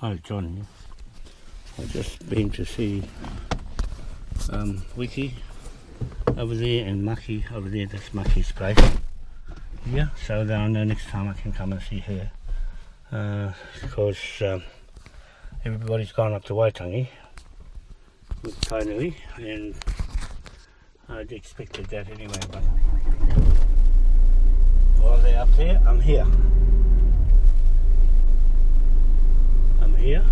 Hi, John. I've just been to see um, Wiki over there and Maki over there. That's Maki's place. Yeah, so then I know next time I can come and see her. Uh, because um, everybody's gone up to Waitangi with Kainui and I'd expected that anyway, but while they're up there, I'm here. I'm here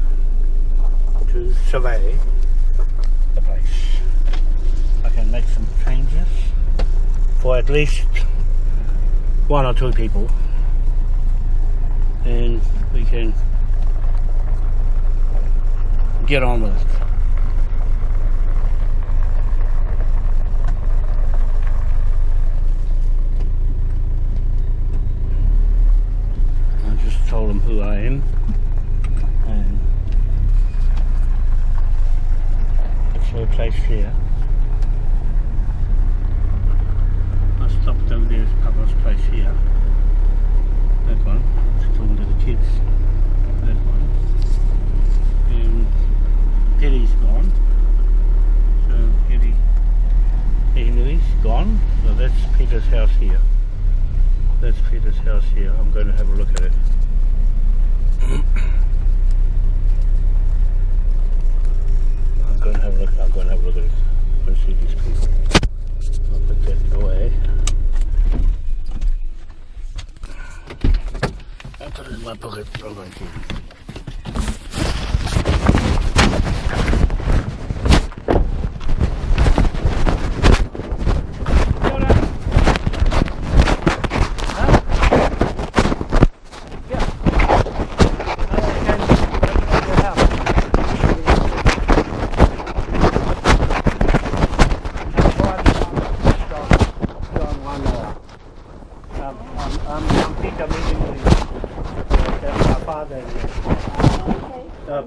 to survey the place. I can make some changes for at least one or two people and we can get on with it. I just told them who I am and it's place here. I stopped over there at Papa's place here. That one. It's talking to the kids. That one. And Eddie's gone. So Eddie Eddie's gone. So that's Peter's house here. That's Peter's house here. I'm going to have a look at it. I'm going to have a look. I'm to have a look at it. Let's see these people. I'll put that away. I put it in my pocket. I'm going to. I'm, I'm meeting with that's my father. Uh,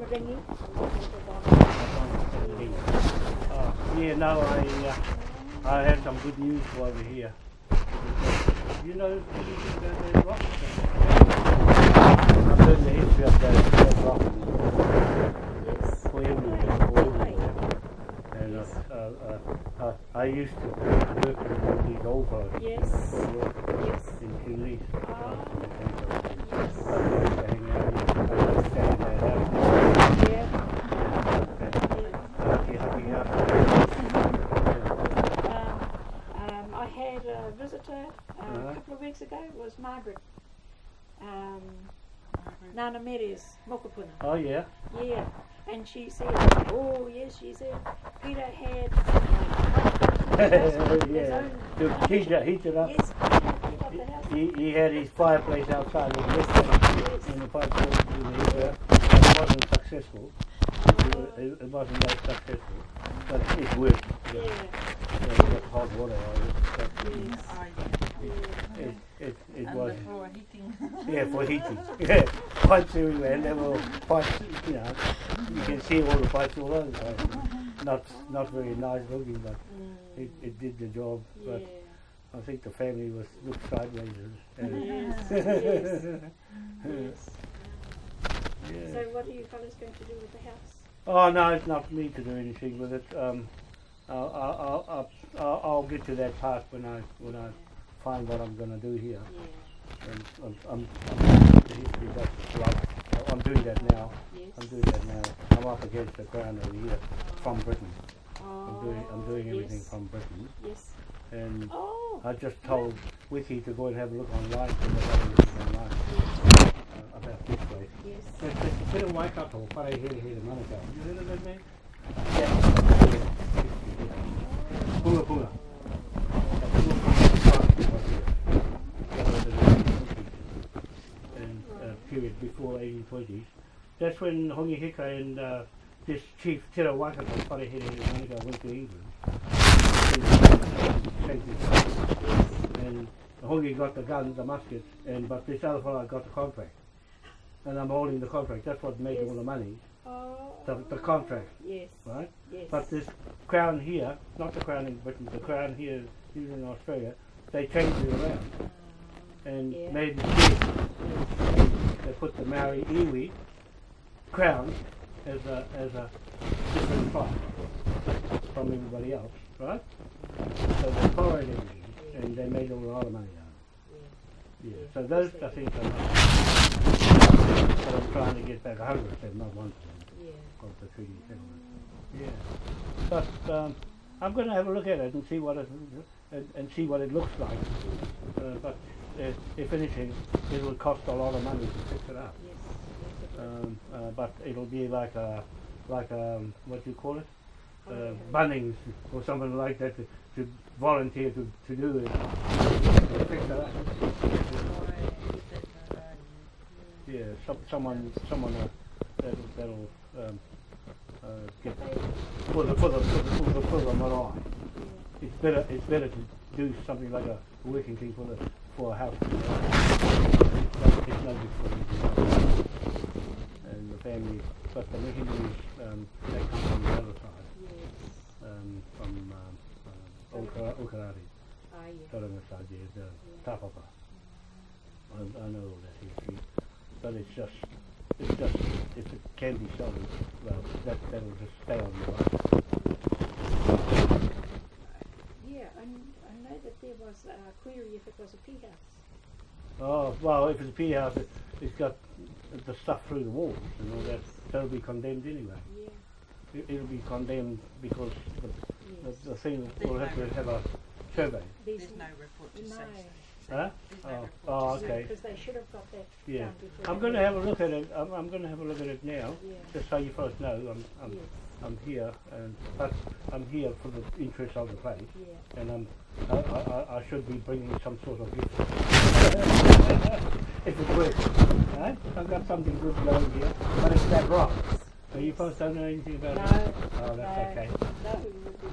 Uh, yeah, no, I uh, I have some good news for over here. You know, the, the, the rock. Learned the history of rocks Yes. for everywhere, for everywhere. Uh, uh, uh, uh, I used to work in one of these old boats. Yes. Yes. In Kinleys. Ah. Yes. I used to hang out. I used to in that house. Yeah. Happy, happy house. Um, um, I had a visitor uh, Uh-huh. a couple of weeks ago. It was Margaret. Um, Nana Meres, Mokopuna. Oh yeah. Yeah. And she said, oh yes, she said, Peter had uh, his yeah. own To heat it, heat it up. Yes, Peter up. He, he had his fireplace outside in the restaurant and the fireplace in the heater. It wasn't successful. It, it, it wasn't that successful, but it worked. Yeah. Yeah, we got hot water out of it. but Yes. It, it, it, it was, the floor heating. yeah, for heating. Yeah, pipes everywhere, and there were pipes, you know, you can see all the pipes all over the place. Not, not very nice looking, but Mm, it, it did the job. yeah. But I think the family was looked sideways. And, Yes. yes. Yes. yeah. So what are you fellas going to do with the house? Oh no, it's not me to do anything with it. Um, I'll, I'll, I'll, I'll, I'll get to that part when I when I find what I'm going to do here. Yeah. And I'm, I'm, I'm, history does love- I'm doing that now. Yes. I'm doing that now. I'm up against the ground over here from Britain. I'm doing I'm doing everything yes. from Britain. Yes. And Oh. I just told Wiki to go and have a look online because I got everything online uh, about this place. Yes. It's it's a bit of Waikato, whare here here Manukau. You heard of that name? Yeah. Punga Punga. And uh, period before 1820s. That's when Hongi Hika and uh, this chief Tira Waikato, whare here here Manukau went to England. And Hongi got the gun, the musket, and but this other fellow got the contract. And I'm holding the contract. That's what made Yes. all the money. Oh. The, the contract, Yes. right? Yes. But this crown here, not the crown in Britain, the crown here, here in Australia, they changed it around and Yeah. made it. They put the Maori iwi crown as a as a different tribe from everybody else, right? So they followed everything, and they made a lot of money out of it. Yeah. So those I think are not. But I'm trying to get back 100 percent, not one percent Yeah. of the treaty settlement. Yeah. But um, I'm going to have a look at it and see what it and, and see what it looks like. Uh, but uh, if anything, it will cost a lot of money to fix it up. Yes. Yes. Um, uh, but it'll be like a like um, what do you call it? Uh, Holiday. Bunnings or something like that to, to volunteer to, to do it. To fix it up. Yeah, some, someone someone uh, that'll, that'll um, uh, get for the for the for the, for the, for the marae. It's better it's better to do something like a working thing for the for a no good for. And the family, but the Hindus, um, they come from the other side, Yes. um, from um, uh, Okarari, Ah, side there, the Tapapa. I, I know all that history, but it's just, it's just, it's, it can be well, that, that'll just stay on the line. Yeah, and that there was uh, a query if it was a pea house. Oh, well, if it's a pea house, it, it's got the stuff through the walls and all that, that'll be condemned anyway. Yeah. It, it'll be condemned because the, Yes. the, the thing There's will have no to have a survey. There's, There's no report to No. say so. Huh? No Oh, oh, okay. Because they should have got that Yeah. done before. I'm going to have a look at it. I'm, I'm going to have a look at it now, Yeah. just so you folks know. I'm, I'm, Yes. I'm here, and but I'm here for the interest of the place, Yeah. and I'm, I, I, I- I should be bringing some sort of gift. if it works, right? I've got something good going here, but it's that rock. So you folks don't know anything No. about it? Oh, that's no, okay. No, it would be.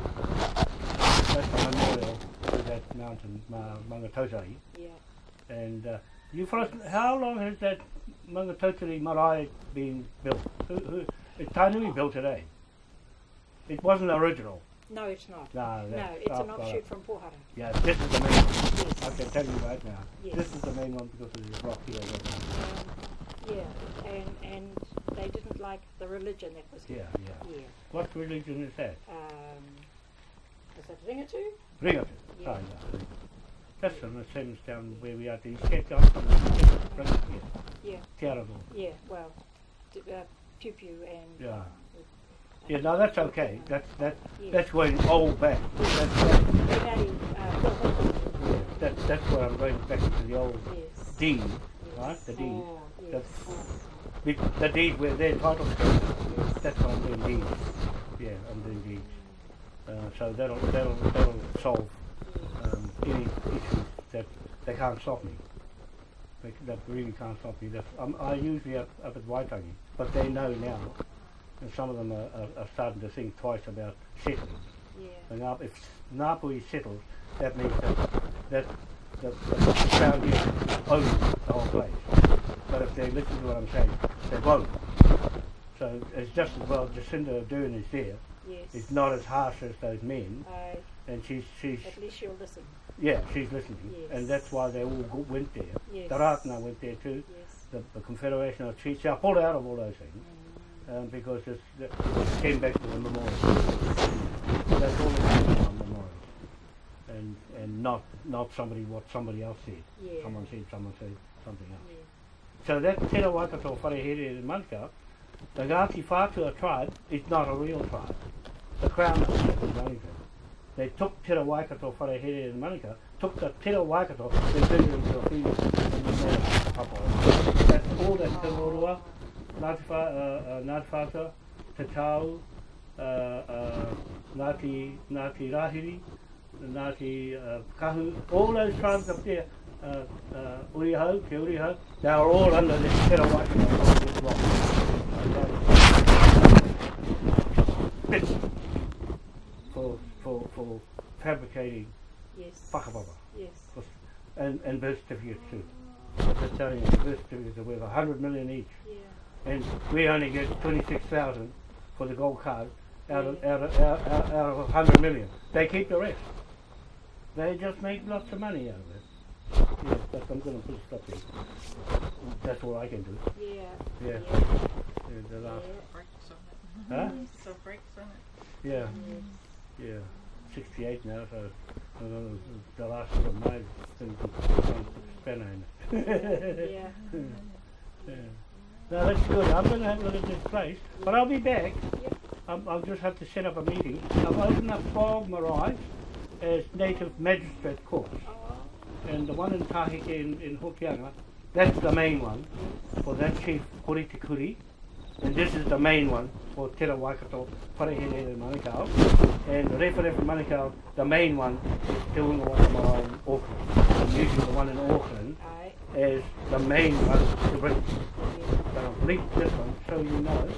That's the memorial to that mountain, Ma- Mangatotari. Yeah. And uh, you folks, how long has that Mangatotari marae been built? Who, who, it's Tainui built it, eh? It wasn't original. No, it's not. No, No, it's an offshoot from Pohara. Yeah, this is the main one. Yes. I can tell you right now. Yes. This is the main one because of this rock here. Um, yeah, and and they didn't like the religion that was Yeah, here. yeah. Yeah. What religion is that? Um, is that Ringatu? Bring it. Yeah. Oh, yeah. That's on the same down where we are. The Cape Town from the it here. Yeah. Terrible. Yeah. Well, uh, Pew Pew and. Yeah. Yeah, no, that's okay. That's that. Yeah. That's going old back. That's, that's, uh, Phil Hickman. yeah, that's that's where I'm going back to the old Yes. deed, yes. right? The deed. Oh, yes. That's- Be- The deed where they're entitled to. yes. That's what I'm doing deeds. Yeah, I'm doing deeds. Uh, so that'll that'll that'll solve um, any issues that they can't stop me. They, that really can't stop me. That's, I'm, I usually up, up at Waitangi, but they know now, and some of them are, are, are starting to think twice about settling. Yeah. If Ngāpuhi settles, that means that that the, the Crown here owns the whole place. But if they listen to what I'm saying, they won't. So it's just as well Jacinda Ardern is there. Yes. It's not as harsh as those men, I, and she's she's at least she'll listen. yeah she's listening, Yes. and that's why they all went there. Yes. The Rātana went there too. Yes. The, the Confederation of Chiefs. I pulled out of all those things um, because it's, it came back to the memorial. That's all it came from memorial, and and not not somebody what somebody else said. Yeah. Someone said someone said something else. Yeah. So that Te Waikato Wharehere in Manukau, the Ngāti Whātua tribe is not a real tribe. The Crown of in Wellington. They took Te Waikato Wharehere in Manukau, took the Te Waikato, they turned it into a free and they made a papa. That's all that Te Rorua, Wha- uh, uh, Te uh, Ngāti, Ngāti Rahiri, uh, Kahu, all those tribes up there, uh, uh, Uriho, Te Uriho, they are all under this Te Waikato of rock. Bits for, for, for fabricating Yes. whakapapa Yes. and, and birth certificates too. I'm just telling you, the birth certificates are worth a hundred million each. Yeah. And we only get twenty-six thousand for the gold card out of, out of, out, out, out of a hundred million. They keep the rest. They just make lots of money out of it. Yes, but I'm gonna put a stop there. That's all I can do. Yeah. Yeah. yeah. Yeah, the last, Breaks on it. huh? So breaks on it. Yeah, yeah. 68 now, so uh, the last one of mine things with spanner in it. Yeah. yeah. No, that's good. I'm going to have a look at this place, but I'll be back. Um, I'll just have to set up a meeting. I've opened up 12 marae as native magistrate courts. Oh, And the one in Tahike in, in Hokianga, that's the main one for that chief Kuritikuri. And this is the main one for Te Ra Waikato, Parehene and Manukau. And Referef Manukau, the main one is Te Unga in Auckland. I'm using the one in Auckland as the main one to bring. Yeah. But I've linked this one so you know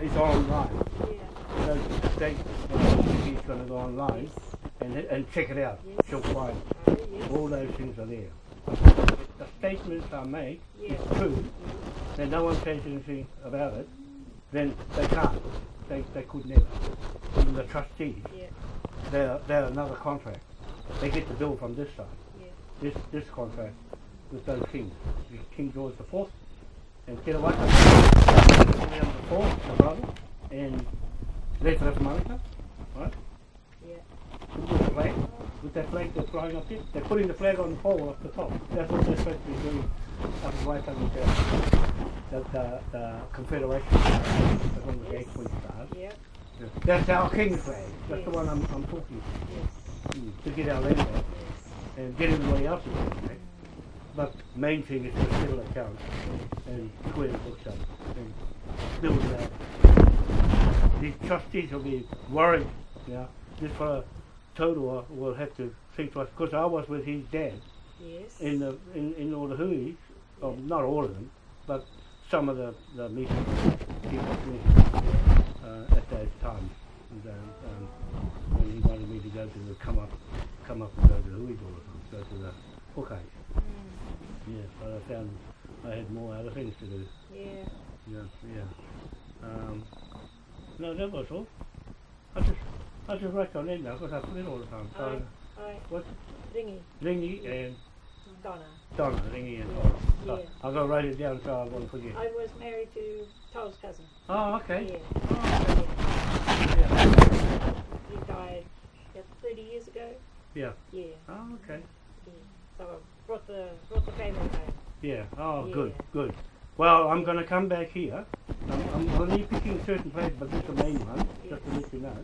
it's online. Yeah. So the state uh, he's going to go online and, and check it out. Yes. She'll find Aye, yes. all those things are there. If the statements are made, Yeah. it's true, then no one says anything about it, then they can't. They, they could never. Even the trustees, Yeah. they're, they're another contract. They get the bill from this side. Yeah. This this contract with those kings. King George the Fourth and Te Rawaka. William the Fourth, the brother, and Monica, right? Yeah. With the flag, with that flag they're flying up there. They're putting the flag on the pole up the top. That's what they're supposed to be doing up in White House there. The, the, the Confederation, the one with the eight point stars. Yeah. That's our king's flag. That's the one I'm, I'm talking Yes. mm, to get our land back Yes. and get everybody else's land back. But main thing is to settle accounts and clear the books up and build it out. These trustees will be worried, yeah. This fellow Todua will have to think twice because I was with his dad Yes. in the in, in all the hui, oh, not all of them, but some of the, the meetings he was with uh, at that time. And, um, um, when he wanted me to go to the come up come up and go to the hui the time, go to the Hokai. Yeah, but I found I had more other things to do. Yeah. Yeah, yeah. Um, no, that was all. I just, I just write on it now because I forget all the time. So, Aye. Aye. what? Ringy. Ringy and Donna. Donna, Ringy and Donna. So Yeah. I'll go write it down so I won't forget. I was married to Toll's cousin. Oh, okay. Yeah. Oh, yeah. yeah. He died about 30 years ago. Yeah. Yeah. Oh, okay. yeah. So I brought the brought the family. Yeah. Oh, Yeah. good, good. Well, I'm going to come back here. I'm, I'm only picking certain places, but this is the main one, just to let you know.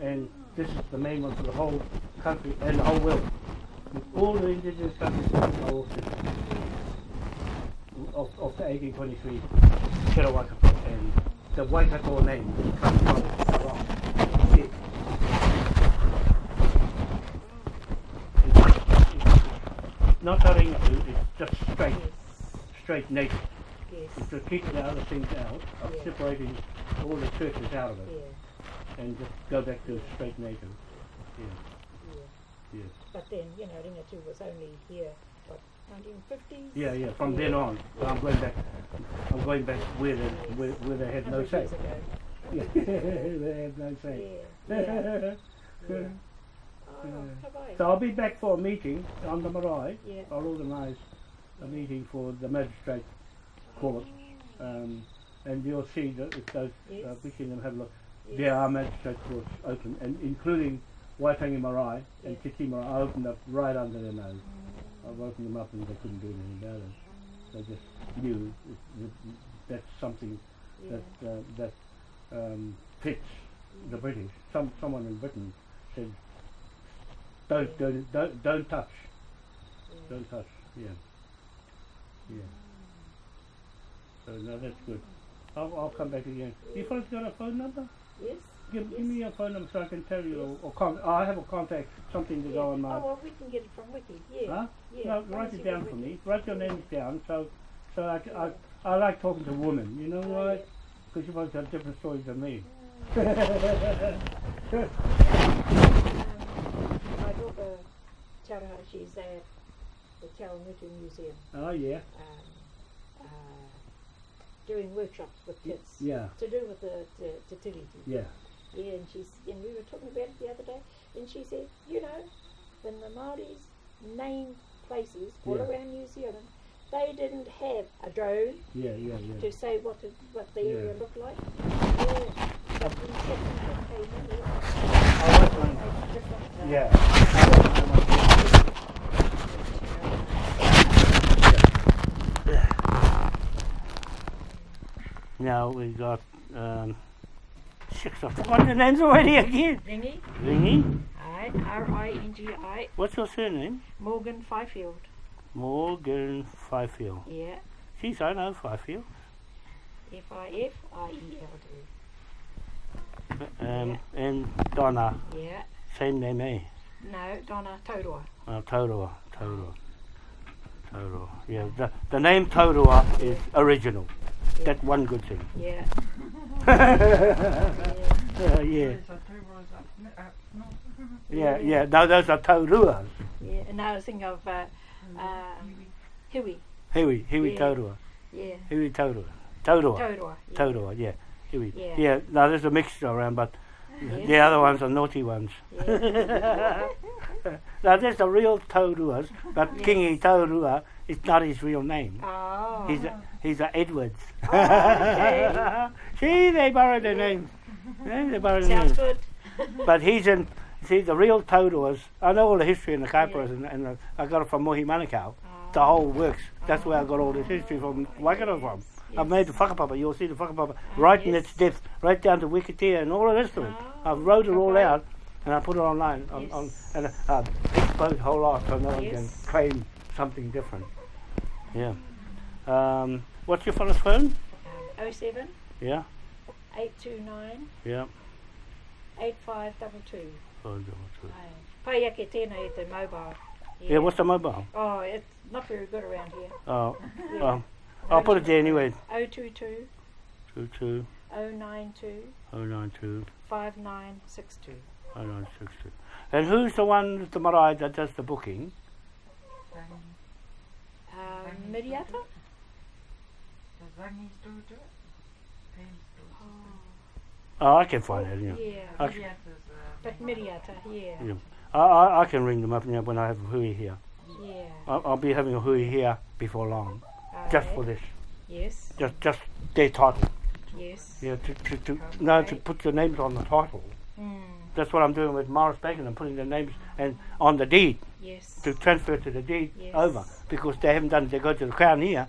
And this is the main one for the whole country and the whole world. All the indigenous countries are all citizens of, of the 1823 Te and the Waikato name comes from the rock. Yeah. It's, it's not cutting, it's just straight, Yes. straight native. Yes. It's to keep the other things out, of Yeah. separating all the churches out of it, Yeah. and just go back to straight native. Yeah, Yeah. yeah. But then, you know, Ringatu was only here, what, 1950s? Yeah, yeah. From then on, so I'm going back. I'm going back where they, Yes. where, where they had no say. years ago. Yeah, they had no say. Yeah. So I'll be back for a meeting on the marae. Yeah. I'll organise a meeting for the magistrate court, um, and you'll see that if those uh, Yes. we can have a look. Yes. There are magistrate courts open, and including Waitangi Marae and. Titi Marae. I opened up right under their nose. I've opened them up and they couldn't do anything about it. They just knew it, that's something Yeah. that uh, that um, fits the British. Some someone in Britain said, "Don't don't don't, don't touch, Yeah. don't touch." Yeah, yeah. So no, that's good. I'll, I'll come back again. You fellas got a phone number? Yes. Give, give me your phone number so I can tell you, or, or con- I have a contact, something to Yeah. go on my. Oh, well, we can get it from Wiki. Yeah. Huh? Yeah. No, write it down for Wiki. me. Write your names down so so I, c- I, I like talking to women. You know Oh, why? yeah. Because you both have different stories than me. Um, my daughter, Taraha, she's at the Tarangutu Museum oh yeah, um, uh, doing workshops with kids. yeah, To do with the, tiriti. yeah. Yeah, and she's and we were talking about it the other day, and she said, you know, when the Maoris named places all Yeah. around New Zealand, they didn't have a drone Yeah, yeah, yeah. to say what the, what the area looked like. Yeah. But when Settlement came in, it I was one. was different. uh, Yeah. Now we got um, six of them. What the names already again? Ringy, Ringy. I, R-I-N-G-I, What's your surname? Morgan Fifield. Morgan Fifield. Yeah, Geez, I know Fifield. F-I-F-I-E-L-D. Um, and Donna, Yeah, same name, eh? no, Donna Todua. Oh, Todua, Todua. Yeah, the, the name Todua is original. That's one good thing. Yeah, yeah, yeah, yeah, There's a two rows up, n- up north. yeah, yeah. Those are Toruas. yeah. And now I thinking of uh, um, Huey. Huey, Huey Yeah. Todua. Yeah, Huey Todua. Todua. Todua. Yeah. Todua, yeah. Huey. Yeah. Yeah, no, there's a mixture around, but Yeah. the other ones are naughty ones. Yeah. now, there's the real Toruas, but Yes. Kingi Torua is not his real name. Oh. He's a, he's a Edwards. Oh, okay. See, they borrowed their names. Yeah, they borrowed their Sounds names. good. But he's in, see, the real Toruas, I know all the history in the Kaipras, and, and uh, I got it from Mohi Manukau. The whole works. That's where I got all this history from Waikato from. I've made the whakapapa. You'll see the whakapapa right in its depth, right down to Wikitea and all of this to it. Ah, I've wrote it all out and I put it online on, on and uh, exposed a whole lot so no one can Yes. claim something different. Yeah. Um, what's your fellow's phone? Um, 07 Yeah. 829 Yeah. 8522. Oh, no, two. Pai ake tēnei e te mobile. Yeah, what's the mobile? Oh, it's not very good around here. Oh, Yeah. oh, I'll put it there anyway. 022 Two two 092 oh nine two 5962. oh nine six two. And who's the one, the marae that does the booking? Um, Miriata? the Zangi's do it. Pam's do it. Oh, I can find it. Yeah. Yeah. Okay. But Miriata, yeah. Yeah. I, I, I can ring them up you know, when I have a hui here. Yeah. I'll, I'll be having a hui here before long, just Alright. for this, Yes, just just their title. yes. Yeah, to to, to no to put your names on the title. Mm, That's what I'm doing with Morris Bacon. I'm putting the names and on the deed yes. to transfer to the deed Yes. over because they haven't done. They go to the crown here